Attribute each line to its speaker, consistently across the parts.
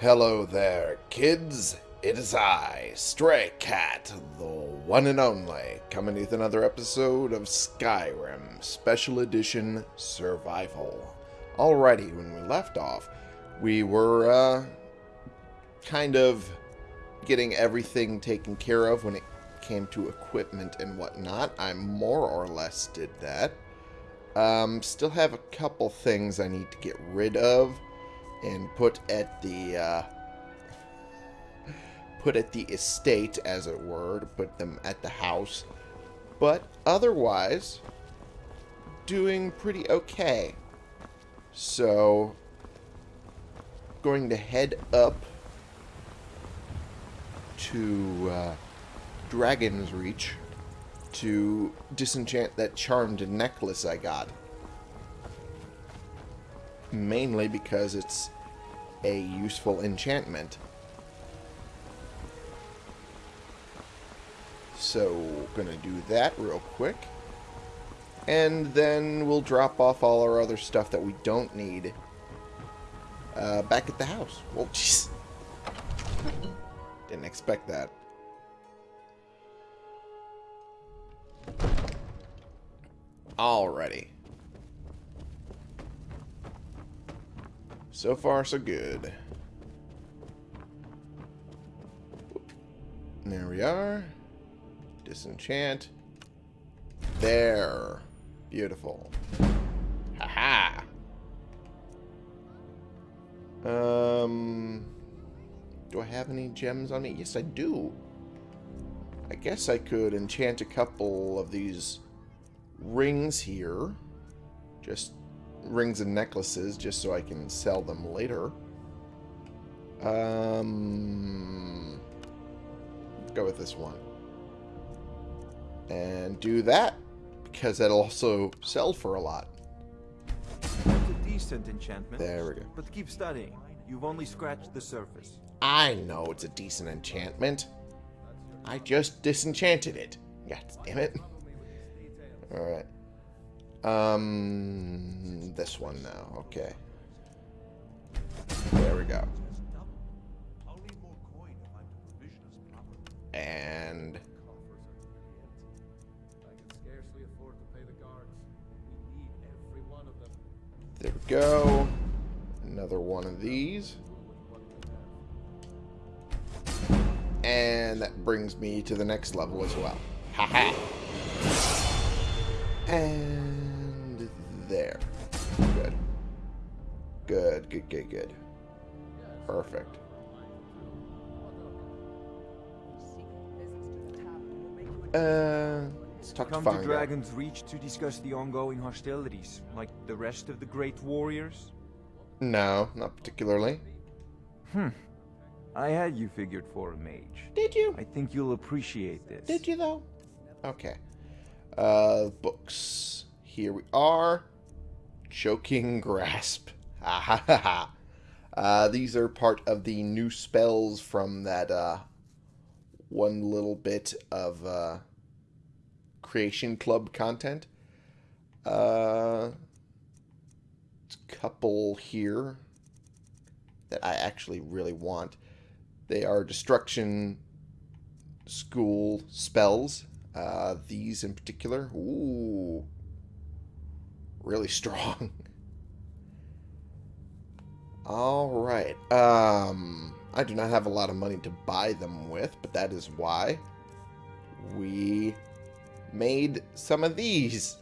Speaker 1: Hello there, kids. It is I, Stray Cat, the one and only, coming with another episode of Skyrim Special Edition Survival. Alrighty, when we left off, we were, uh, kind of getting everything taken care of when it came to equipment and whatnot. I more or less did that. Um, still have a couple things I need to get rid of and put at the uh, put at the estate, as it were, to put them at the house. But otherwise, doing pretty okay. So, going to head up to uh, Dragon's Reach to disenchant that charmed necklace I got mainly because it's a useful enchantment. So, gonna do that real quick. And then we'll drop off all our other stuff that we don't need uh, back at the house. Well, jeez. Didn't expect that. Alrighty. So far, so good. There we are. Disenchant. There. Beautiful. Haha. -ha. Um, do I have any gems on me? Yes, I do. I guess I could enchant a couple of these rings here. Just rings and necklaces just so I can sell them later. Um, let's go with this one. And do that, because that'll also sell for a lot.
Speaker 2: It's a decent enchantment.
Speaker 1: There we go.
Speaker 2: But keep studying. You've only scratched the surface.
Speaker 1: I know it's a decent enchantment. I just disenchanted it. God damn it. Alright. Um, this one now. Okay. There we go. And there we go. Another one of these. And that brings me to the next level as well. Haha. and there. Good. Good, good, good, good. Perfect. Uh, let's talk
Speaker 2: Come
Speaker 1: to
Speaker 2: to Dragon's Reach to discuss the ongoing hostilities, like the rest of the Great Warriors?
Speaker 1: No, not particularly.
Speaker 2: Hmm. I had you figured for a mage.
Speaker 1: Did you?
Speaker 2: I think you'll appreciate this.
Speaker 1: Did you though? Okay. Uh, books. Here we are. Choking Grasp. Ha ha ha. Uh, these are part of the new spells from that uh, one little bit of uh, Creation Club content. Uh, couple here that I actually really want. They are Destruction School spells. Uh, these in particular. Ooh. Really strong. Alright. Um, I do not have a lot of money to buy them with, but that is why we made some of these.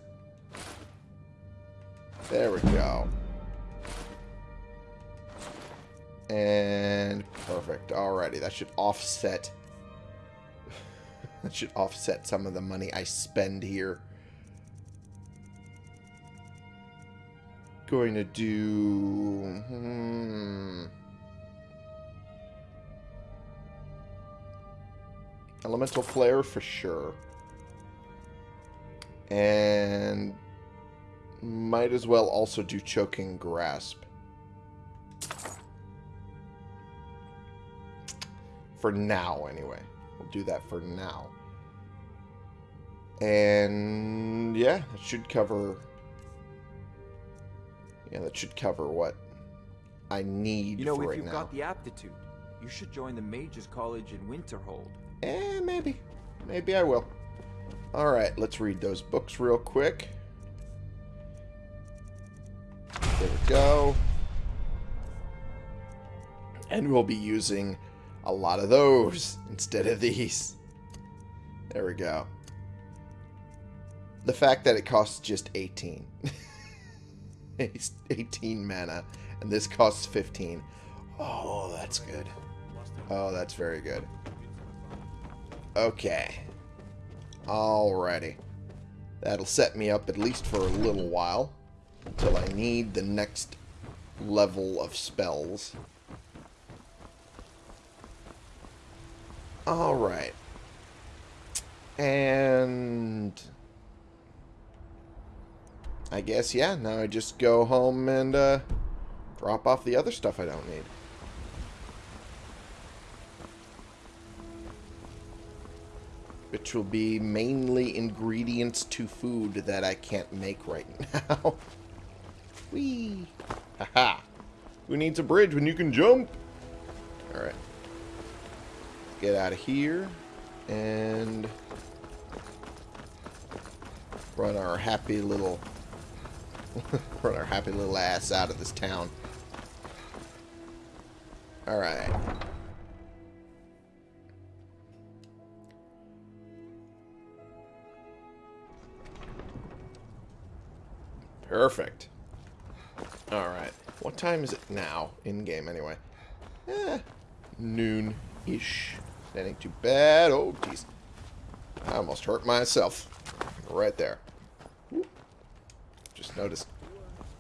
Speaker 1: There we go. And perfect. Alrighty, that should offset that should offset some of the money I spend here. Going to do... Hmm, Elemental Flare for sure. And might as well also do Choking Grasp. For now, anyway. We'll do that for now. And yeah, it should cover. Yeah, that should cover what I need
Speaker 2: You know,
Speaker 1: for
Speaker 2: if
Speaker 1: right
Speaker 2: you've
Speaker 1: now.
Speaker 2: got the aptitude, you should join the Mages College in Winterhold.
Speaker 1: Eh, maybe. Maybe I will. Alright, let's read those books real quick. There we go. And we'll be using a lot of those instead of these. There we go. The fact that it costs just 18. It's 18 mana, and this costs 15. Oh, that's good. Oh, that's very good. Okay. Alrighty. That'll set me up at least for a little while. Until I need the next level of spells. Alright. And... I guess, yeah, now I just go home and uh, drop off the other stuff I don't need. which will be mainly ingredients to food that I can't make right now. Whee! Haha! Who needs a bridge when you can jump? Alright. Get out of here. And... Run our happy little... run our happy little ass out of this town. Alright. Perfect. Alright. What time is it now? In-game, anyway. Eh, noon-ish. That ain't too bad. Oh, jeez. I almost hurt myself. Right there. Noticed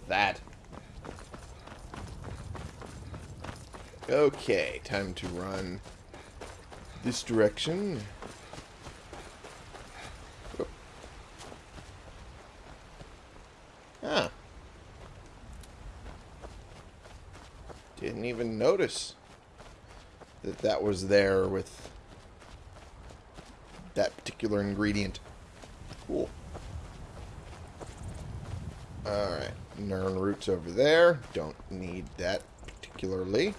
Speaker 1: that. Okay, time to run this direction. Whoop. Ah. Didn't even notice that that was there with that particular ingredient. Cool. Alright. Nirnroots over there. Don't need that particularly.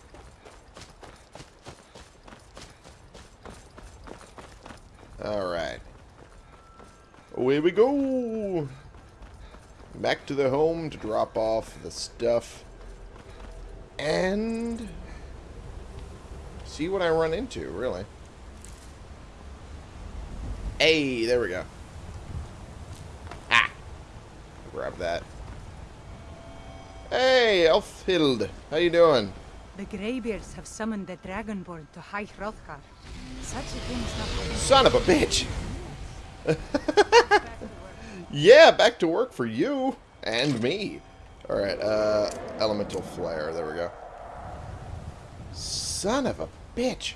Speaker 1: Alright. Away we go! Back to the home to drop off the stuff. And... See what I run into, really. Hey, there we go. Ah! Grab that. Hey, Elfhild. How you doing?
Speaker 3: The Greybeards have summoned the Dragonborn to High Hrothgar. Such a thing is not.
Speaker 1: Son of a bitch! Yeah, back to work for you. And me. Alright, uh, Elemental Flare. There we go. Son of a bitch.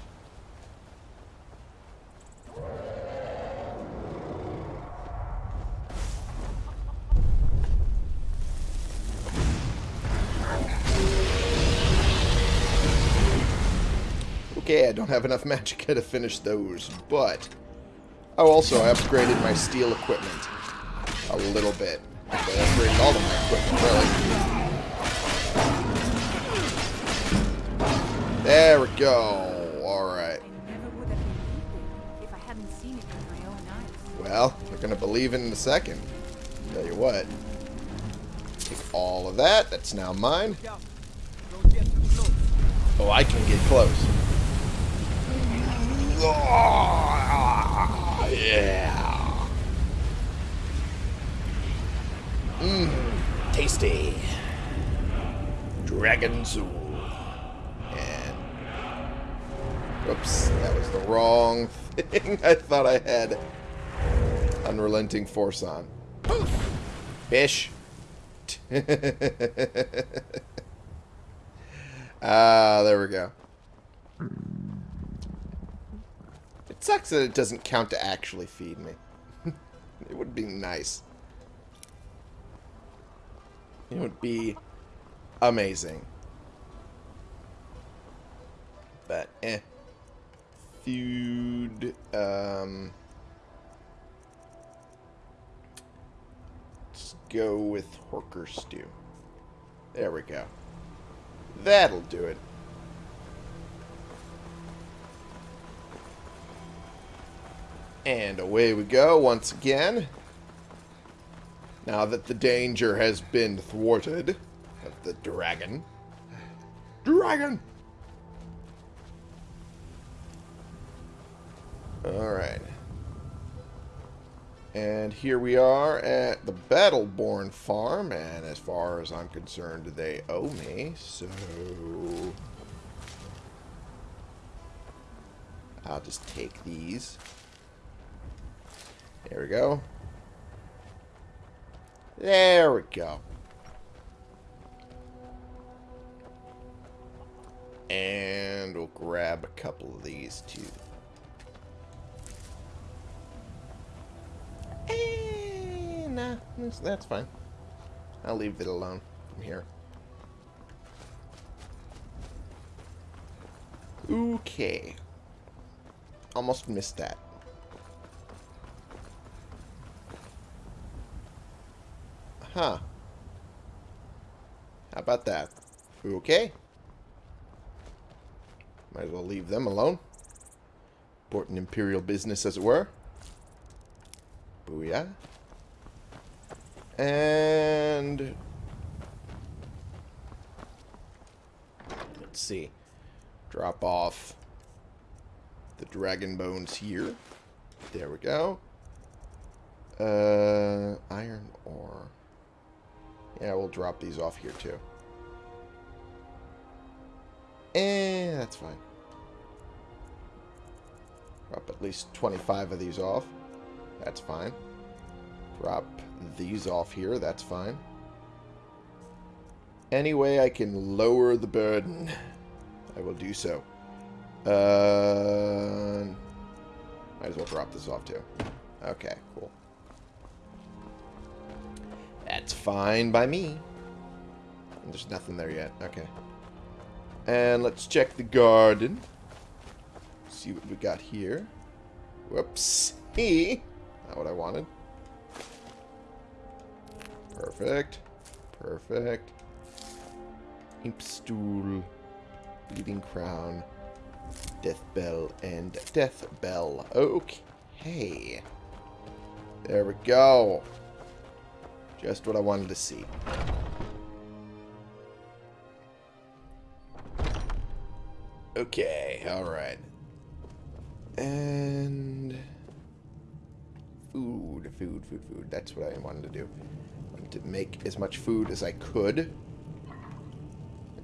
Speaker 1: Okay, I don't have enough magicka to finish those, but... Oh, also, I upgraded my steel equipment. A little bit. I upgraded all of my equipment, really. There we go. Alright. Well, we're going to believe it in a second. Tell you what. Take all of that. That's now mine. Oh, I can get close. Yeah. Mmm. Tasty. Dragon Soul. And. Whoops. That was the wrong thing. I thought I had Unrelenting Force on. Fish. Ah, there we go. Sucks that it doesn't count to actually feed me. it would be nice. It would be amazing. But, eh. Food, um... Let's go with Horker Stew. There we go. That'll do it. And away we go once again. Now that the danger has been thwarted of the dragon. Dragon! Alright. And here we are at the Battleborn farm, and as far as I'm concerned, they owe me, so... I'll just take these. There we go. There we go. And we'll grab a couple of these too. Nah, uh, that's, that's fine. I'll leave it alone from here. Okay. Almost missed that. Huh. How about that? Okay. Might as well leave them alone. Important imperial business, as it were. Booyah. And... Let's see. Drop off the dragon bones here. There we go. Uh, iron ore. Yeah, we'll drop these off here too. And that's fine. Drop at least 25 of these off. That's fine. Drop these off here. That's fine. Any way I can lower the burden, I will do so. Uh, might as well drop this off too. Okay, cool. That's fine by me. There's nothing there yet. Okay. And let's check the garden. See what we got here. Whoops. Not what I wanted. Perfect. Perfect. Imp stool. Bleeding crown. Death bell and death bell. Okay. There we go. Just what I wanted to see. Okay, alright. And... Food, food, food, food. That's what I wanted to do. I wanted to make as much food as I could.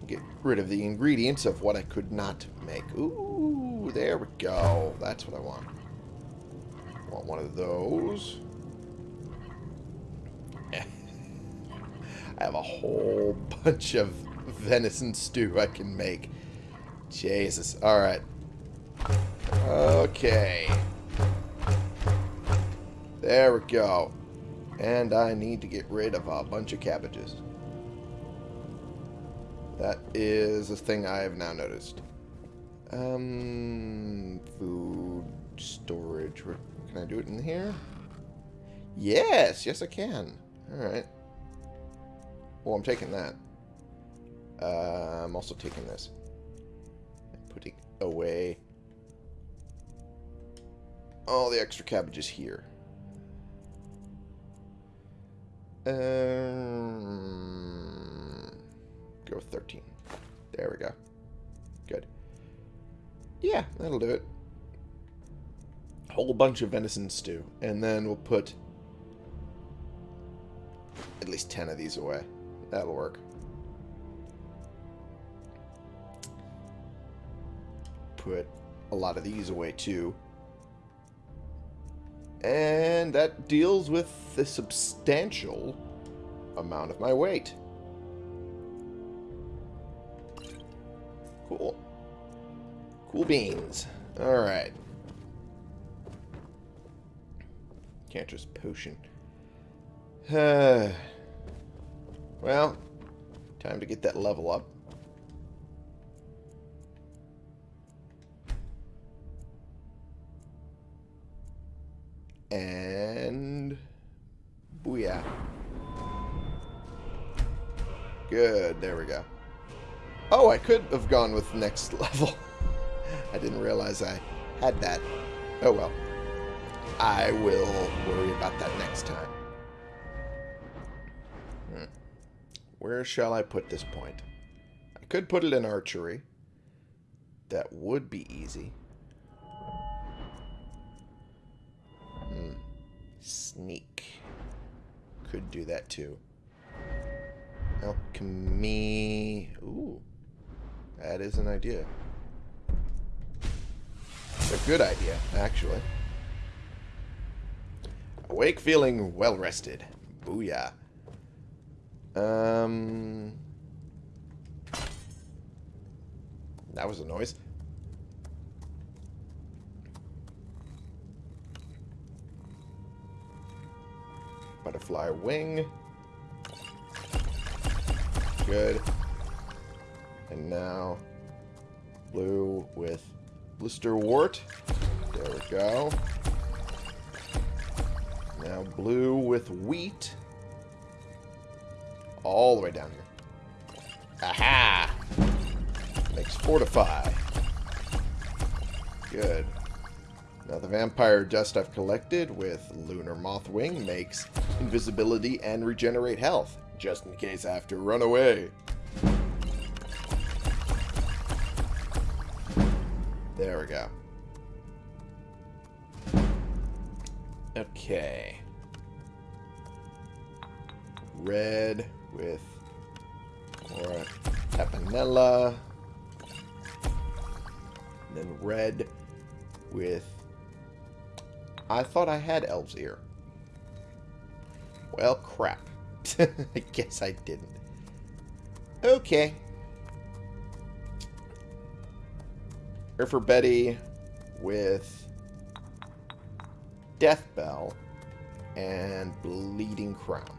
Speaker 1: Get rid of the ingredients of what I could not make. Ooh, there we go. That's what I want. Want one of those. I have a whole bunch of venison stew I can make. Jesus. Alright. Okay. There we go. And I need to get rid of a bunch of cabbages. That is a thing I have now noticed. Um, food storage. Can I do it in here? Yes, yes I can. Alright. Well, I'm taking that. Uh, I'm also taking this. Putting away all the extra cabbages here. Um, go 13. There we go. Good. Yeah, that'll do it. Whole bunch of venison stew. And then we'll put at least 10 of these away. That'll work. Put a lot of these away too. And that deals with the substantial amount of my weight. Cool. Cool beans. Alright. Cantress potion. well, time to get that level up. And... Booyah. Good, there we go. Oh, I could have gone with next level. I didn't realize I had that. Oh well. I will worry about that next time. Where shall I put this point? I could put it in archery. That would be easy. Hmm. Sneak. Could do that too. Alchemy. Ooh. That is an idea. It's a good idea, actually. Awake feeling well rested. Booyah. Um. That was a noise. Butterfly wing. Good. And now blue with blisterwort. There we go. Now blue with wheat. All the way down here. Aha! Makes fortify. Good. Now the vampire dust I've collected with Lunar Mothwing makes invisibility and regenerate health, just in case I have to run away. There we go. Okay. Red with more Tapanella. Then red with... I thought I had Elf's Ear. Well, crap. I guess I didn't. Okay. Here for Betty with Death Bell and Bleeding Crown.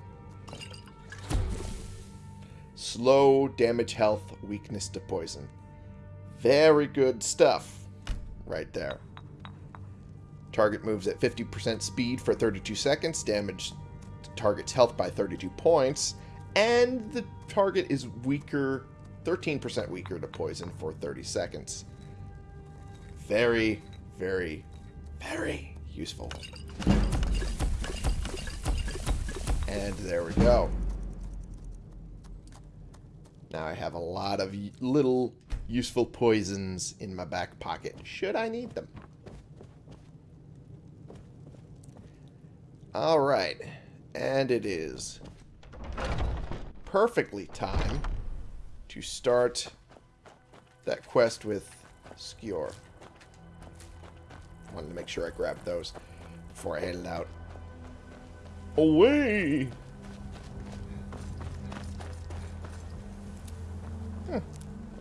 Speaker 1: Slow damage health, weakness to poison. Very good stuff right there. Target moves at 50% speed for 32 seconds, damage target's health by 32 points, and the target is weaker, 13% weaker to poison for 30 seconds. Very, very, very useful. And there we go. Now I have a lot of little useful poisons in my back pocket, should I need them. Alright, and it is perfectly time to start that quest with Skjor. Wanted to make sure I grabbed those before I headed out. Away!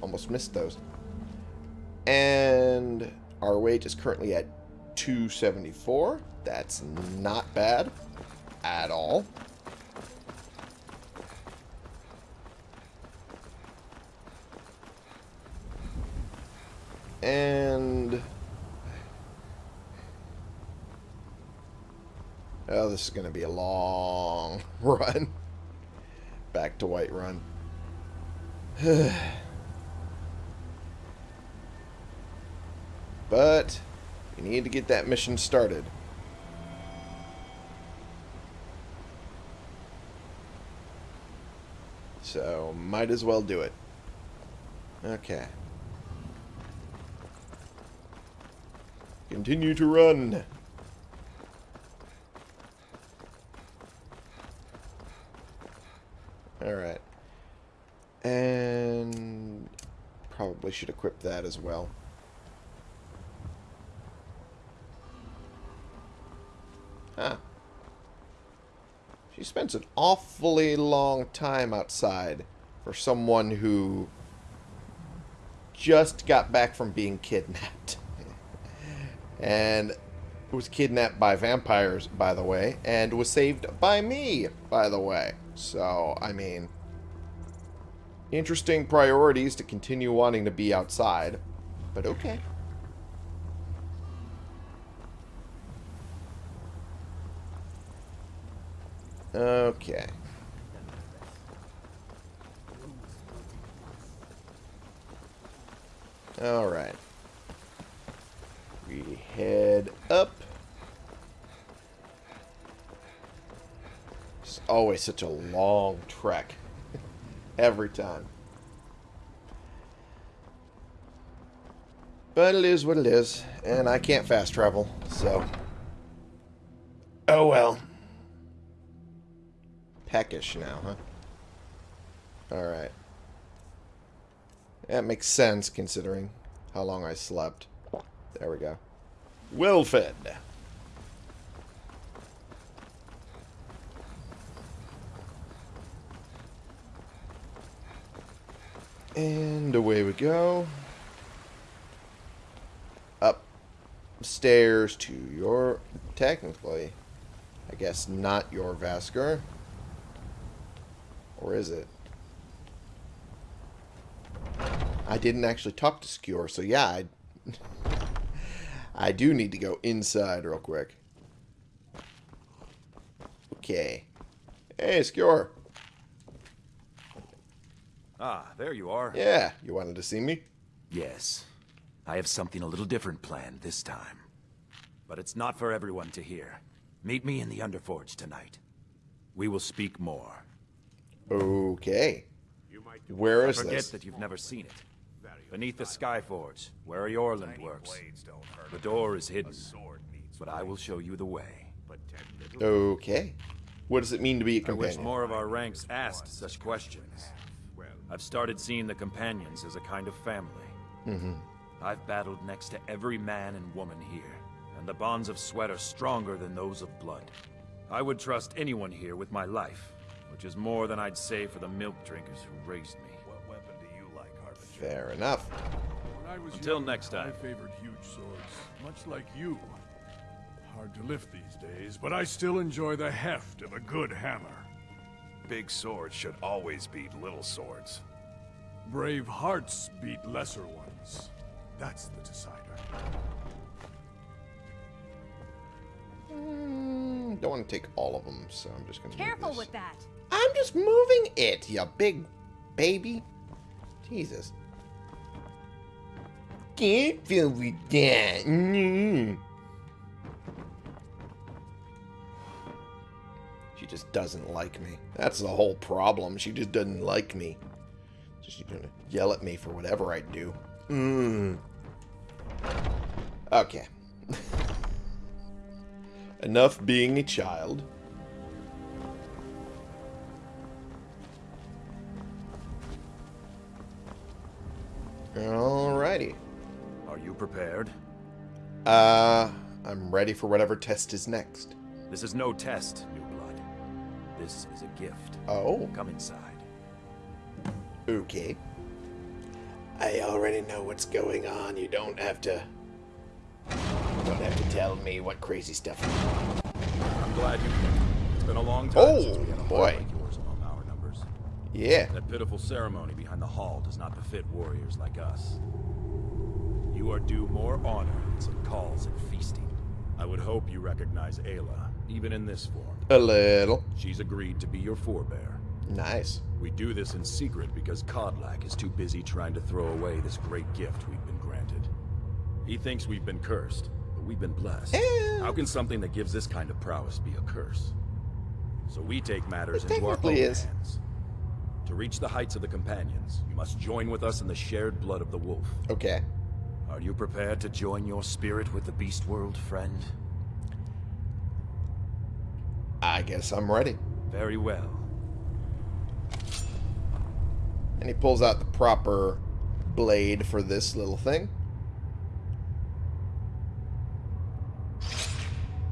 Speaker 1: Almost missed those. And our weight is currently at 274. That's not bad at all. And... Oh, this is going to be a long run. Back to White Whiterun. but, we need to get that mission started. So, might as well do it. Okay. Continue to run. Alright. And probably should equip that as well. She spends an awfully long time outside for someone who just got back from being kidnapped. and was kidnapped by vampires, by the way, and was saved by me, by the way. So, I mean, interesting priorities to continue wanting to be outside, but okay. Okay. Alright. We head up. It's always such a long trek. Every time. But it is what it is. And I can't fast travel, so... Oh well. Now, huh? Alright. That makes sense, considering how long I slept. There we go. Well fed. And away we go. Upstairs to your... Technically, I guess not your Vasker. Or is it? I didn't actually talk to Skewer, so yeah, I, I do need to go inside real quick. Okay. Hey, Skewer.
Speaker 4: Ah, there you are.
Speaker 1: Yeah, you wanted to see me?
Speaker 4: Yes. I have something a little different planned this time. But it's not for everyone to hear. Meet me in the Underforge tonight. We will speak more.
Speaker 1: Okay. Where is
Speaker 4: Forget
Speaker 1: this?
Speaker 4: that you've never seen it. Beneath the Skyforge, where Eorlund works. The door is hidden, but I will show you the way.
Speaker 1: Okay. What does it mean to be a
Speaker 4: I wish
Speaker 1: companion?
Speaker 4: more of our ranks asked such questions. I've started seeing the companions as a kind of family.
Speaker 1: Mm-hmm.
Speaker 4: I've battled next to every man and woman here, and the bonds of sweat are stronger than those of blood. I would trust anyone here with my life, which is more than I'd say for the milk drinkers who raised me.
Speaker 5: What weapon do you like, Harbinger?
Speaker 1: Fair enough.
Speaker 5: When I was
Speaker 4: Until
Speaker 5: young,
Speaker 4: next time.
Speaker 5: I favored huge swords, much like you. Hard to lift these days, but I still enjoy the heft of a good hammer.
Speaker 6: Big swords should always beat little swords.
Speaker 5: Brave hearts beat lesser ones. That's the decider.
Speaker 1: Mm, don't want to take all of them, so I'm just going to
Speaker 7: Careful
Speaker 1: this.
Speaker 7: with that.
Speaker 1: I'm just moving it, you big baby. Jesus. Careful with that. Mm. She just doesn't like me. That's the whole problem. She just doesn't like me. So she's gonna yell at me for whatever I do. Mm. Okay. Enough being a child. Alrighty.
Speaker 4: Are you prepared?
Speaker 1: Uh, I'm ready for whatever test is next.
Speaker 4: This is no test, New Blood. This is a gift.
Speaker 1: Oh,
Speaker 4: Come inside.
Speaker 1: okay. I already know what's going on. You don't have to. You don't have to tell me what crazy stuff.
Speaker 4: I'm glad you came. It's been a long time
Speaker 1: Oh,
Speaker 4: since we had a
Speaker 1: boy.
Speaker 4: boy like yours among our numbers.
Speaker 1: Yeah.
Speaker 4: That pitiful ceremony behind the hall does not befit warriors like us. You are due more honor than some calls and feasting. I would hope you recognize Aela, even in this form.
Speaker 1: A little.
Speaker 4: She's agreed to be your forebear.
Speaker 1: Nice.
Speaker 4: We do this in secret because Kodlak is too busy trying to throw away this great gift we've been granted. He thinks we've been cursed, but we've been blessed. How can something that gives this kind of prowess be a curse? So we take matters into our own
Speaker 1: is.
Speaker 4: hands. To reach the heights of the companions, you must join with us in the shared blood of the wolf.
Speaker 1: Okay.
Speaker 4: Are you prepared to join your spirit with the beast world, friend?
Speaker 1: I guess I'm ready.
Speaker 4: Very well.
Speaker 1: And he pulls out the proper blade for this little thing.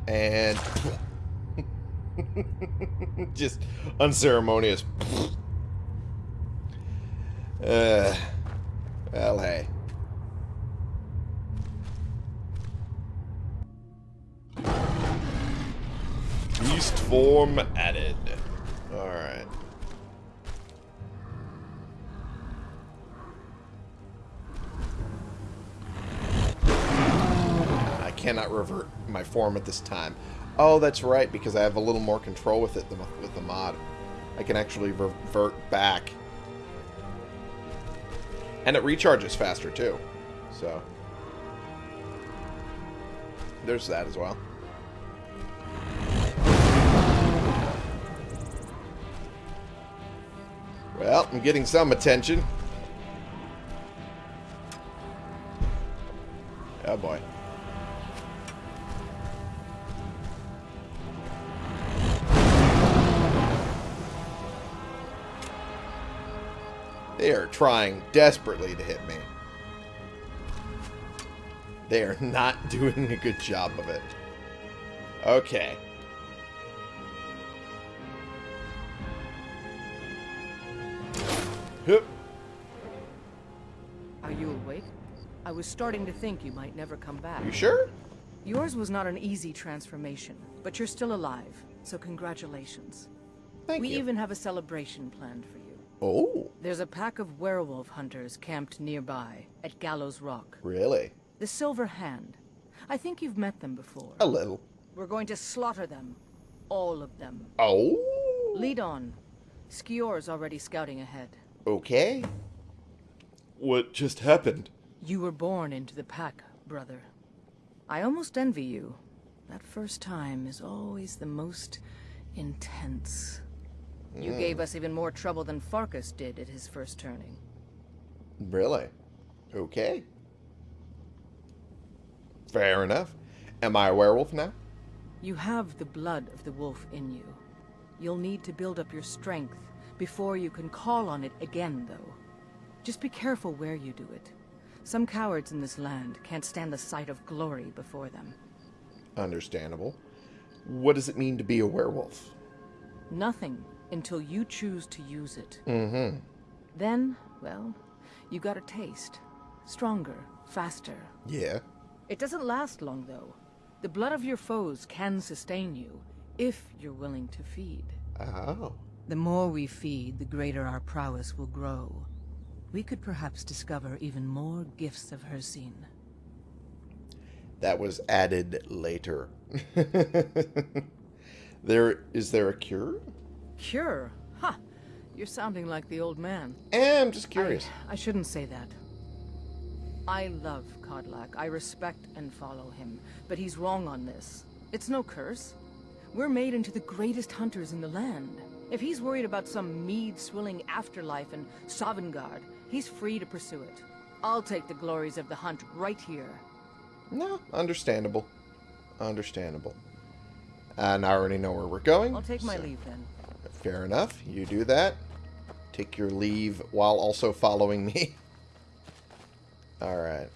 Speaker 1: And just unceremonious. Uh, well, hey. Beast form added. Alright. I cannot revert my form at this time. Oh, that's right, because I have a little more control with it than with- with the mod. I can actually revert back. And it recharges faster, too. So, there's that as well. Well, I'm getting some attention. Oh boy. Trying desperately to hit me. They are not doing a good job of it. Okay. Hup.
Speaker 7: Are you awake? I was starting to think you might never come back.
Speaker 1: You sure?
Speaker 7: Yours was not an easy transformation, but you're still alive, so congratulations.
Speaker 1: Thank
Speaker 7: we
Speaker 1: you.
Speaker 7: even have a celebration planned for you.
Speaker 1: Oh,
Speaker 7: There's a pack of werewolf hunters camped nearby, at Gallows Rock.
Speaker 1: really?
Speaker 7: The Silver Hand. I think you've met them before.
Speaker 1: A little.
Speaker 7: We're going to slaughter them. All of them.
Speaker 1: Oh,
Speaker 7: Lead on. Skjor's already scouting ahead.
Speaker 1: okay. What just happened?
Speaker 7: You were born into the pack, brother. I almost envy you. That first time is always the most intense. You mm. gave us even more trouble than Farkas did at his first turning.
Speaker 1: Really? Okay. Fair enough. Am I a werewolf now?
Speaker 7: You have the blood of the wolf in you. You'll need to build up your strength before you can call on it again, though. Just be careful where you do it. Some cowards in this land can't stand the sight of glory before them.
Speaker 1: Understandable. What does it mean to be a werewolf?
Speaker 7: Nothing until you choose to use it.
Speaker 1: Mm-hmm.
Speaker 7: Then, well, you got a taste. Stronger, faster.
Speaker 1: Yeah.
Speaker 7: It doesn't last long, though. The blood of your foes can sustain you, if you're willing to feed.
Speaker 1: Oh.
Speaker 7: The more we feed, the greater our prowess will grow. We could perhaps discover even more gifts of Hircine.
Speaker 1: That was added later. there is there a cure?
Speaker 7: Cure? Huh. You're sounding like the old man.
Speaker 1: I'm just curious.
Speaker 7: I, I shouldn't say that. I love Kodlak. I respect and follow him. But he's wrong on this. It's no curse. We're made into the greatest hunters in the land. If he's worried about some mead-swilling afterlife in Sovngarde, he's free to pursue it. I'll take the glories of the hunt right here.
Speaker 1: No, understandable. Understandable. And I already know where we're going.
Speaker 7: I'll take my
Speaker 1: so-
Speaker 7: leave then.
Speaker 1: Fair enough. You do that. Take your leave while also following me. Alright.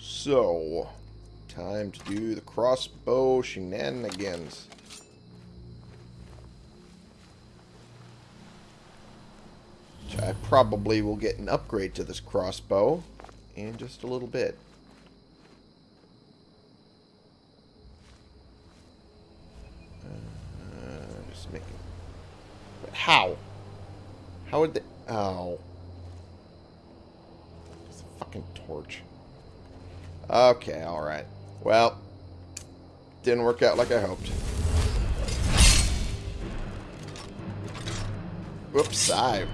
Speaker 1: So, time to do the crossbow shenanigans. I probably will get an upgrade to this crossbow in just a little bit. Uh, just making. But how? How would they? Oh. It's a fucking torch. Okay, alright. Well, didn't work out like I hoped. Whoops, I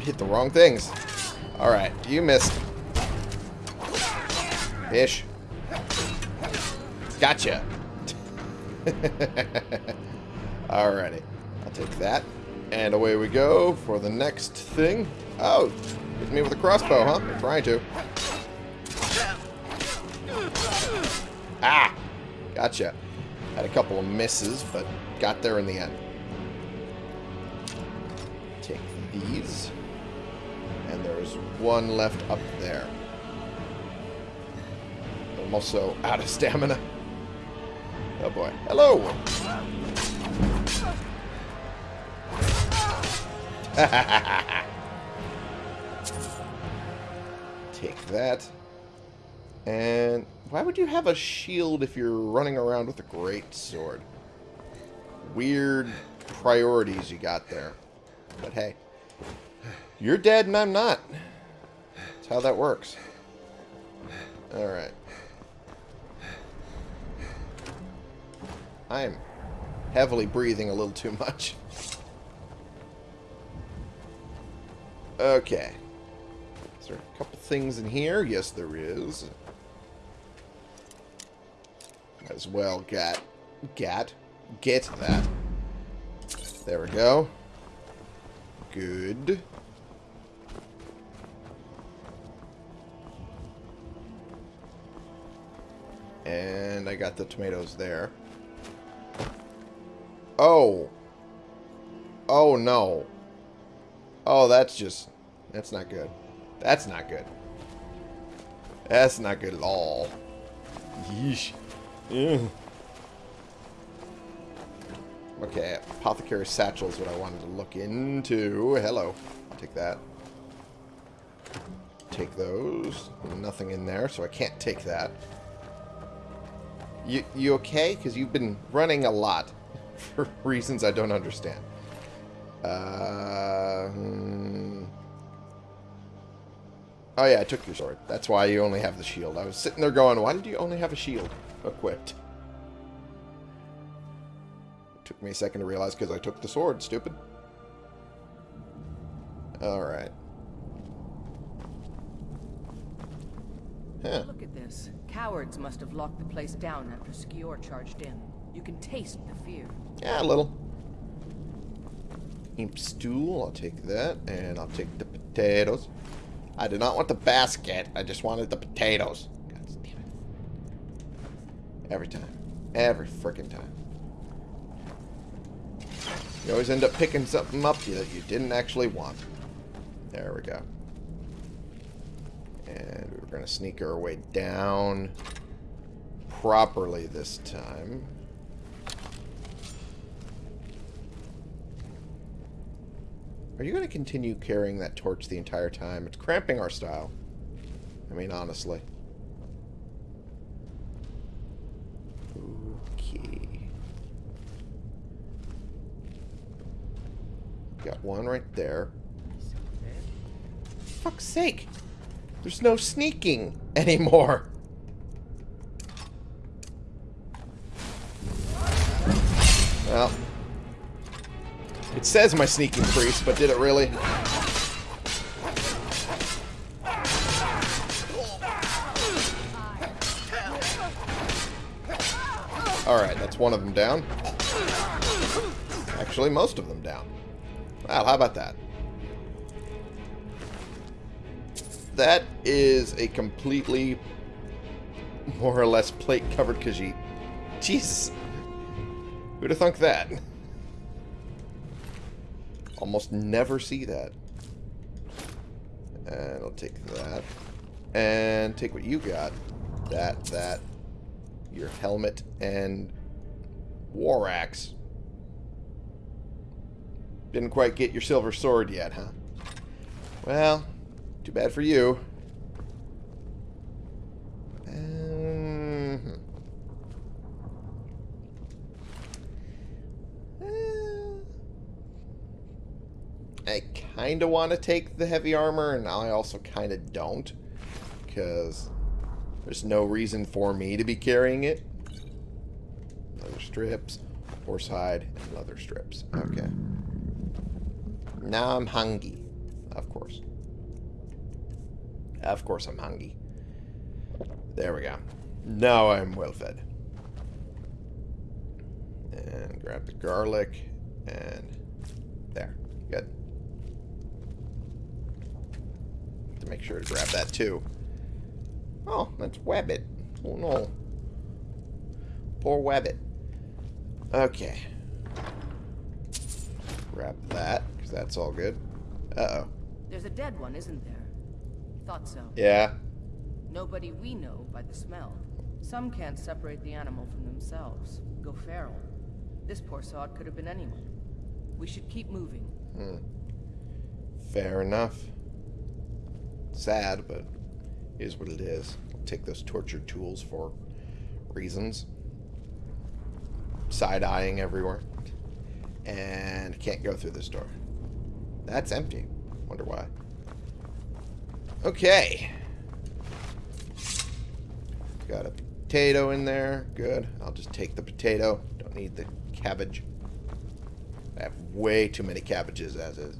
Speaker 1: hit the wrong things. Alright, you missed. Fish. Gotcha. Alrighty. I'll take that. And away we go for the next thing. Oh, hit me with a crossbow, huh? I'm trying to. Ah! Gotcha. Had a couple of misses, but got there in the end. Take these. And there's one left up there. I'm also out of stamina. Oh boy. Hello! Take that. And why would you have a shield if you're running around with a great sword? Weird priorities you got there. But hey, you're dead and I'm not. That's how that works. Alright. I am heavily breathing a little too much. Okay. As there a couple things in here? Yes, there is. As well get, get, get that. There we go. Good. And I got the tomatoes there. Oh. Oh, no. Oh, that's just... That's not good. That's not good. That's not good at all. Yeesh. Okay, apothecary satchel is what I wanted to look into. Hello. Take that. Take those. Nothing in there, so I can't take that. You, you okay? Because you've been running a lot for reasons I don't understand. Uh, hmm. Oh yeah, I took your sword. That's why you only have the shield. I was sitting there going, why did you only have a shield equipped? It took me a second to realize because I took the sword, stupid. Alright. Huh.
Speaker 7: Look at this. Cowards must have locked the place down after Skjor charged in. You can taste the fear.
Speaker 1: Yeah, a little. Imp stool, I'll take that. And I'll take the potatoes. I did not want the basket. I just wanted the potatoes. God damn it. Every time. Every freaking time. You always end up picking something up that you didn't actually want. There we go. And we're going to sneak our way down properly this time. Are you going to continue carrying that torch the entire time? It's cramping our style. I mean, honestly. Okay. Got one right there. Fuck's sake. There's no sneaking anymore. It says my sneaking priest, but did it really? Alright, that's one of them down. Actually, most of them down. Wow, how about that? That is a completely, more or less, plate-covered Khajiit. Jesus. Who'd have thunk that? Almost never see that. And I'll take that. And take what you got. That, that. Your helmet and war axe. Didn't quite get your silver sword yet, huh? Well, too bad for you. Um, I kind of want to take the heavy armor, and I also kind of don't. Because there's no reason for me to be carrying it. Leather strips, horsehide, and leather strips. Okay. Now I'm hungry. Of course. Of course I'm hungry. There we go. Now I'm well fed. And grab the garlic. And there. Good. To make sure to grab that too. Oh, that's Wabbit. Oh no. Poor Wabbit. Okay. Grab that, because that's all good. Uh-oh.
Speaker 7: There's a dead one, isn't there? Thought so.
Speaker 1: Yeah.
Speaker 7: Nobody we know by the smell. Some can't separate the animal from themselves. Go feral. This poor sod could have been anyone. We should keep moving.
Speaker 1: Hmm. Fair enough. Sad, but is what it is. I'll take those torture tools for reasons. Side-eyeing everywhere. And can't go through this door. That's empty. Wonder why. Okay. Got a potato in there. Good. I'll just take the potato. Don't need the cabbage. I have way too many cabbages as is.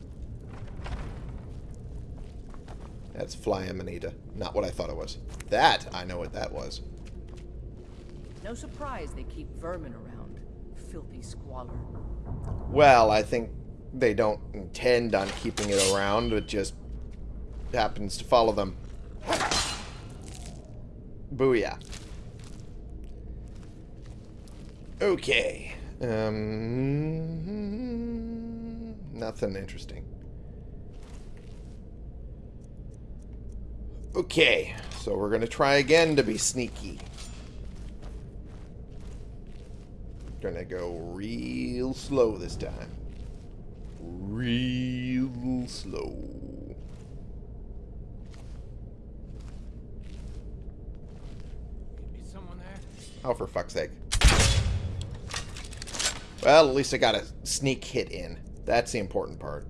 Speaker 1: That's Fly Amanita. Not what I thought it was. That, I know what that was.
Speaker 7: No surprise they keep vermin around. Filthy squalor.
Speaker 1: Well, I think they don't intend on keeping it around. It just happens to follow them. Booyah. Okay. Um, nothing interesting. Okay, so we're going to try again to be sneaky. Gonna go real slow this time. Real slow.
Speaker 2: Is someone there?
Speaker 1: Oh, for fuck's sake. Well, at least I got a sneak hit in. That's the important part.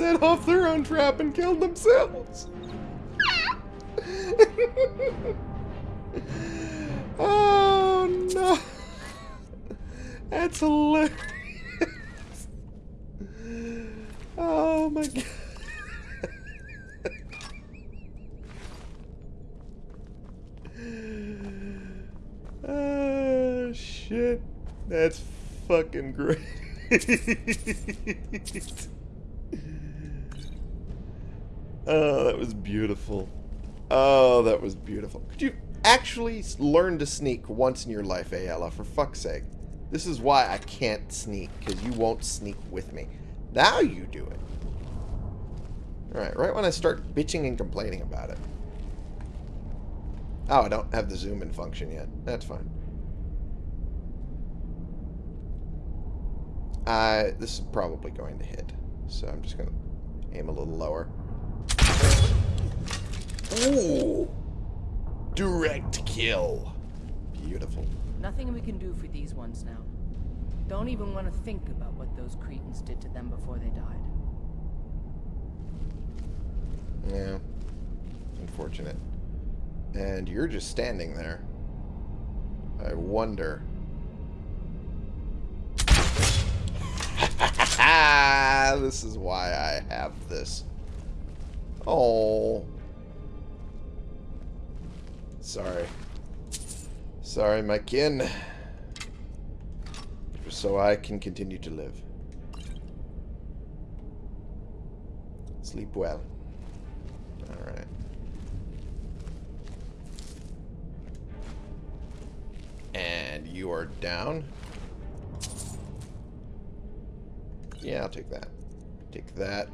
Speaker 1: Set off their own trap and killed themselves. oh no. That's hilarious. Oh my god. Oh shit. That's fucking great. oh, that was beautiful. Oh, that was beautiful. Could you actually learn to sneak once in your life, Aela, for fuck's sake? This is why I can't sneak, because you won't sneak with me. Now you do it. Alright, right when I start bitching and complaining about it. Oh, I don't have the zoom in function yet. That's fine. Uh, this is probably going to hit. So I'm just going to aim a little lower. Ooh! Direct kill. Beautiful.
Speaker 7: Nothing we can do for these ones now. Don't even want to think about what those cretins did to them before they died.
Speaker 1: Yeah. Unfortunate. And you're just standing there. I wonder. this is why I have this. Oh. Sorry. Sorry, my kin. So I can continue to live. Sleep well. Alright. And you are down. Yeah, I'll take that. Take that.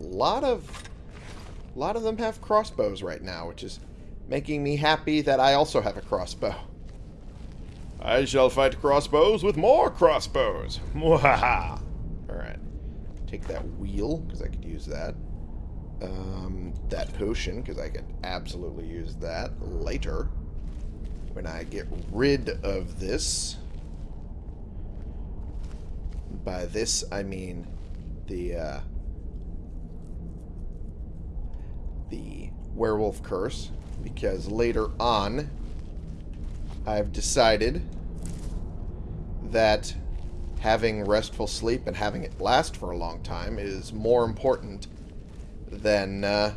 Speaker 1: A lot of a lot of them have crossbows right now, which is making me happy that I also have a crossbow. I shall fight crossbows with more crossbows. Mwahaha. Alright. Take that wheel, because I could use that. Um, that potion, because I could absolutely use that later. When I get rid of this. By this, I mean the, uh, the werewolf curse. Because later on, I've decided that having restful sleep and having it last for a long time is more important than uh,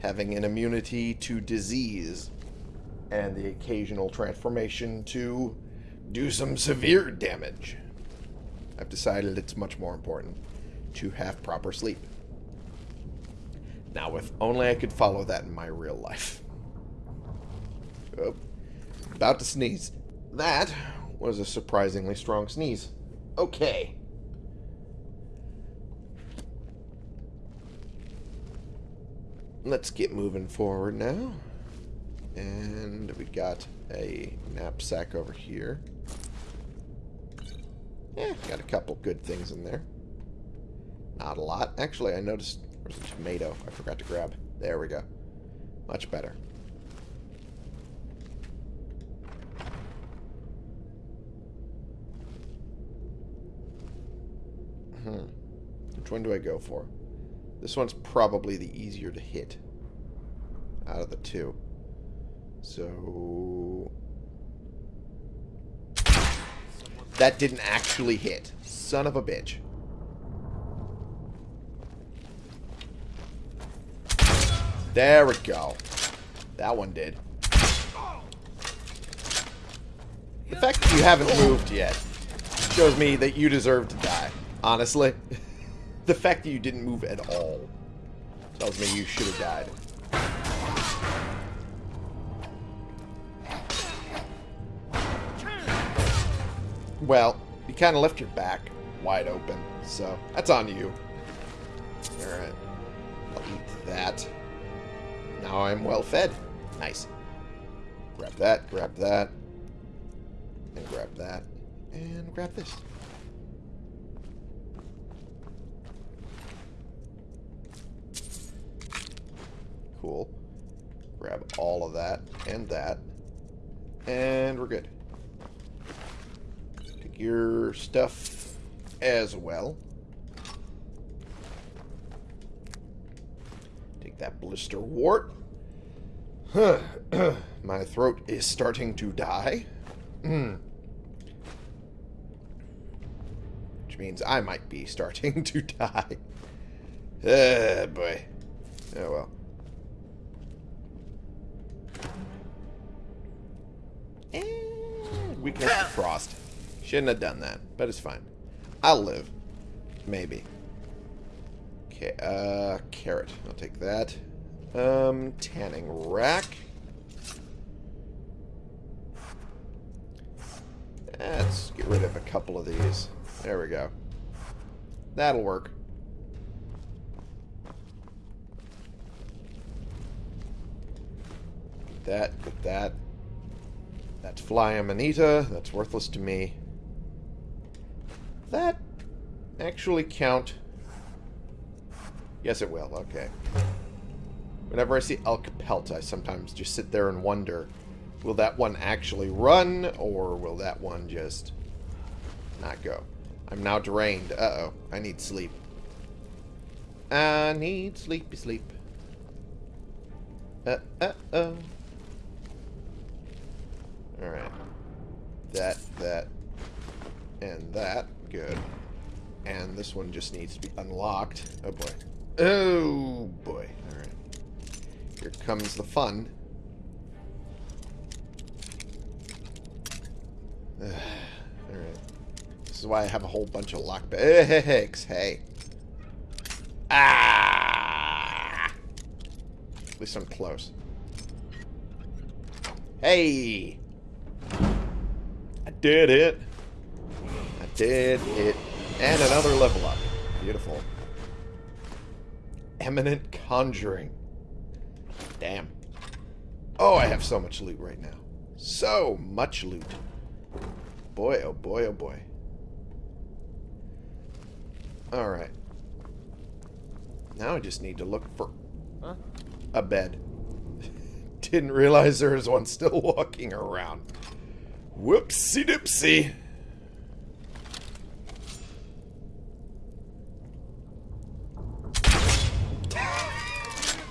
Speaker 1: having an immunity to disease and the occasional transformation to do some severe damage. I've decided it's much more important to have proper sleep. Now, if only I could follow that in my real life. Oh, about to sneeze. That was a surprisingly strong sneeze. Okay. Let's get moving forward now. And we got a knapsack over here. Yeah, got a couple good things in there. Not a lot. Actually, I noticed there's a tomato I forgot to grab. There we go. Much better. Hmm. Which one do I go for? This one's probably the easier to hit out of the two. So... That didn't actually hit. Son of a bitch. There we go. That one did. The fact that you haven't moved yet shows me that you deserve to die. Honestly. the fact that you didn't move at all tells me you should have died. Well, you kind of left your back wide open, so that's on you. Alright. I'll eat that. Now I'm well fed. Nice. Grab that, grab that, and grab that, and grab this. Cool. Grab all of that and that, and we're good. Take your stuff as well. Take that blisterwort. My throat is starting to die. Which means I might be starting to die. Ah, boy. Oh, well. And weakness to frost. Shouldn't have done that, but it's fine. I'll live. Maybe. Okay, uh, carrot. I'll take that. Um, tanning rack. Let's get rid of a couple of these. There we go. That'll work. Get that, get that. That's fly amanita. That's worthless to me. That actually count? Yes, it will. Okay. Whenever I see elk pelt, I sometimes just sit there and wonder, will that one actually run, or will that one just not go? I'm now drained. Uh-oh. I need sleep. I need sleepy sleep. Uh-uh-oh. Alright. That, that, and that. Good. And this one just needs to be unlocked. Oh, boy. Oh, boy. Alright. Here comes the fun. Alright. This is why I have a whole bunch of lockpicks. Hey. Ah! At least I'm close. Hey! I did it. I did it. And another level up. Beautiful. Eminent Conjuring. Damn. Oh, I have so much loot right now. So much loot. Boy, oh boy, oh boy. Alright. Now I just need to look for
Speaker 2: Huh?
Speaker 1: a bed. Didn't realize there was one still walking around. Whoopsie doopsie.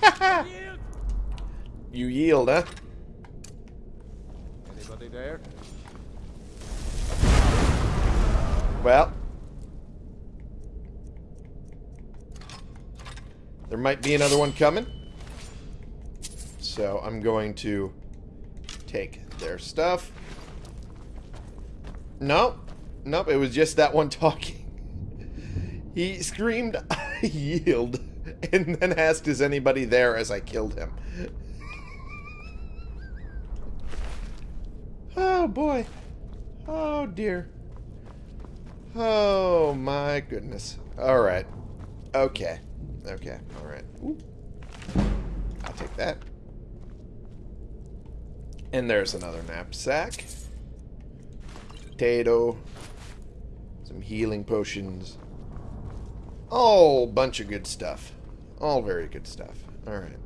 Speaker 1: you yield, huh?
Speaker 2: Anybody there?
Speaker 1: Well. There might be another one coming. So I'm going to take their stuff. Nope. Nope, it was just that one talking. He screamed, I yield, and then asked, is anybody there as I killed him. Oh, boy. Oh, dear. Oh, my goodness. Alright. Okay. Okay, alright. I'll take that. And there's another knapsack. Potato. Some healing potions. All bunch of good stuff. All very good stuff. Alright.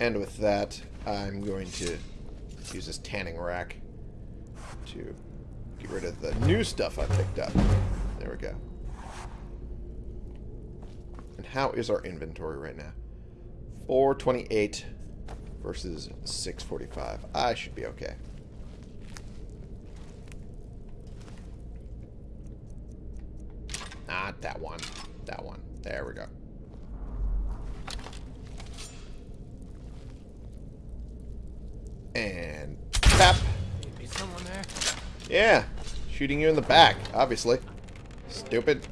Speaker 1: And with that, I'm going to use this tanning rack to get rid of the new stuff I picked up. There we go. And how is our inventory right now? 428 versus 645. I should be okay. Not that one. That one. There we go. And tap.
Speaker 2: Be someone there?
Speaker 1: Yeah. Shooting you in the back, obviously. Stupid.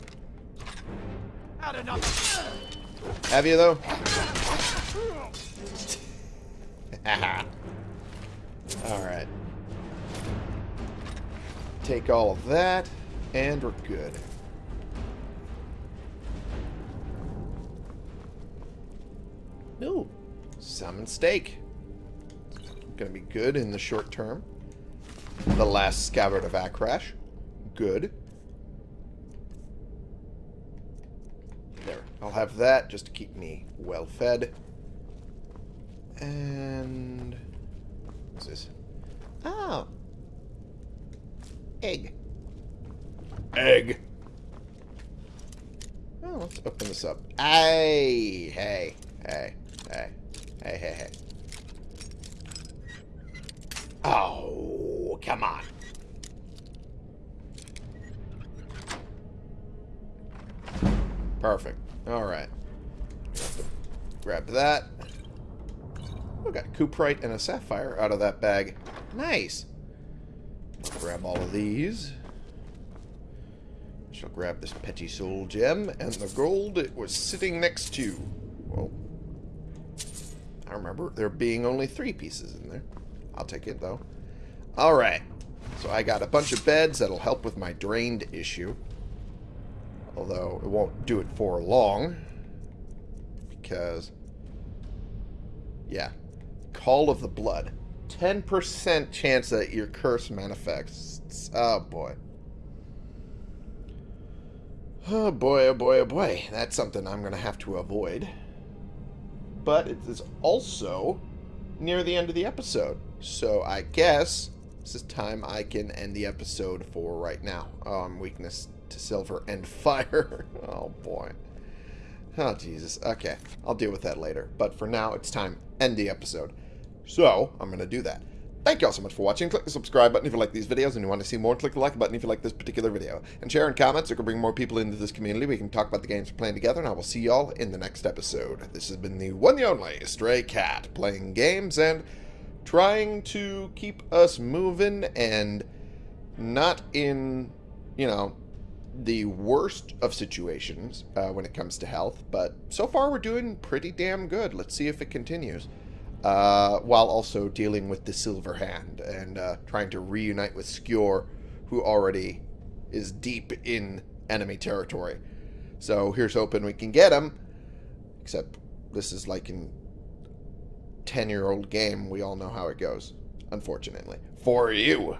Speaker 1: Have you, though? Alright. Take all of that, and we're good. Ooh, salmon steak. Gonna be good in the short term. The last scabbard of Akrash. Good. There. I'll have that just to keep me well fed. And... What's this? Oh. Egg. Egg. Oh, let's open this up. Hey, hey, hey, hey, hey, hey, hey. Oh, come on. Perfect. All right. Grab that. We got Cuprite and a Sapphire out of that bag. Nice. Grab all of these. Shall grab this Petty Soul Gem and the gold it was sitting next to. Well, I remember there being only three pieces in there. I'll take it, though. Alright. So I got a bunch of beds that'll help with my drained issue. Although, it won't do it for long. Because... Yeah. Call of the Blood. 10% chance that your curse manifests. Oh, boy. Oh, boy, oh, boy, oh, boy. That's something I'm going to have to avoid. But it is also near the end of the episode. So I guess this is time I can end the episode for right now. Um, weakness to silver and fire. oh boy. Oh Jesus. Okay, I'll deal with that later. But for now, it's time end the episode. So I'm gonna do that. Thank you all so much for watching. Click the subscribe button if you like these videos and you want to see more. Click the like button if you like this particular video. And share and comment so we can bring more people into this community. We can talk about the games we're playing together. And I will see y'all in the next episode. This has been the one the only Stray Cat playing games and trying to keep us moving and not in, you know, the worst of situations uh, when it comes to health. But so far we're doing pretty damn good. Let's see if it continues uh, while also dealing with the Silver Hand and uh, trying to reunite with Skjor, who already is deep in enemy territory. So here's hoping we can get him. Except this is like a 10-year-old game. We all know how it goes, unfortunately. For you.